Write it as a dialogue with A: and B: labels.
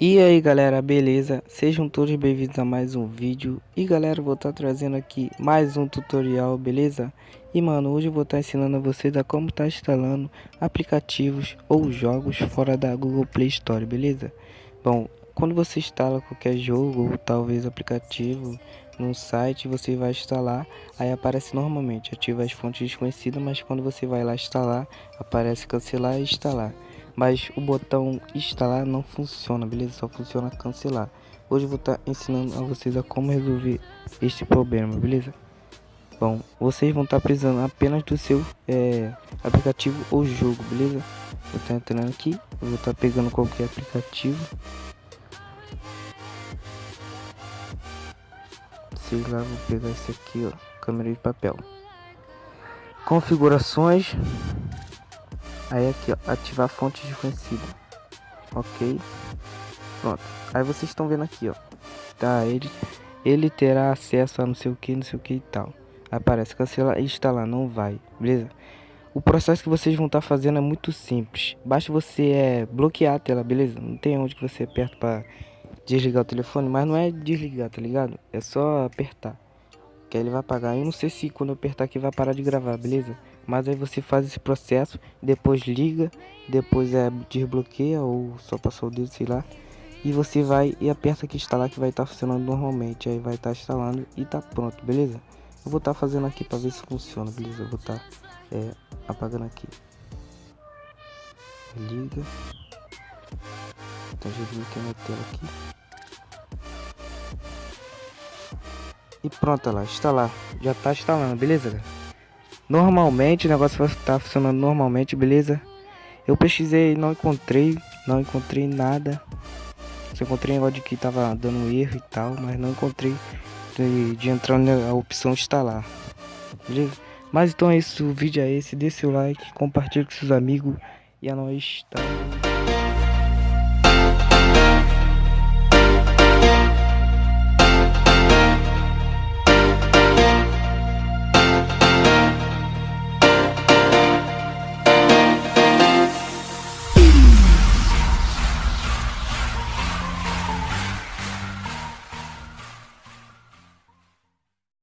A: E aí galera, beleza? Sejam todos bem-vindos a mais um vídeo E galera, vou estar trazendo aqui mais um tutorial, beleza? E mano, hoje eu vou estar ensinando a vocês a como estar tá instalando aplicativos ou jogos fora da Google Play Store, beleza? Bom, quando você instala qualquer jogo ou talvez aplicativo no site, você vai instalar, aí aparece normalmente, ativa as fontes desconhecidas, mas quando você vai lá instalar, aparece cancelar e instalar mas o botão instalar não funciona, beleza? Só funciona cancelar. Hoje eu vou estar tá ensinando a vocês a como resolver este problema, beleza? Bom, vocês vão estar tá precisando apenas do seu é, aplicativo ou jogo, beleza? Vou estar entrando aqui, vou estar tá pegando qualquer aplicativo. Sei lá, vou pegar esse aqui, ó, câmera de papel. Configurações, Aí aqui, ó, ativar fonte desconhecida. Ok. Pronto. Aí vocês estão vendo aqui, ó. Tá, ele, ele terá acesso a não sei o que, não sei o que e tal. Aparece cancelar e instalar, não vai, beleza? O processo que vocês vão estar tá fazendo é muito simples. Basta você é, bloquear a tela, beleza? Não tem onde que você aperta para desligar o telefone, mas não é desligar, tá ligado? É só apertar. Que aí ele vai apagar. Eu não sei se quando eu apertar aqui vai parar de gravar, beleza? Mas aí você faz esse processo, depois liga, depois é desbloqueia ou só passou o dedo, sei lá. E você vai e aperta aqui instalar que vai estar tá funcionando normalmente. Aí vai estar tá instalando e tá pronto, beleza? Eu vou estar tá fazendo aqui para ver se funciona, beleza? Eu vou estar tá, é, apagando aqui. Liga. Tá desbloqueando a tela aqui. E pronto, lá, instalar. Já tá instalando, beleza? Normalmente o negócio vai estar tá funcionando normalmente, beleza? Eu pesquisei não encontrei, não encontrei nada. Só encontrei negócio de que tava dando erro e tal, mas não encontrei de, de entrar na opção instalar. Beleza? Mas então é isso, o vídeo é esse, dê seu like, compartilhe com seus amigos e a nós tá.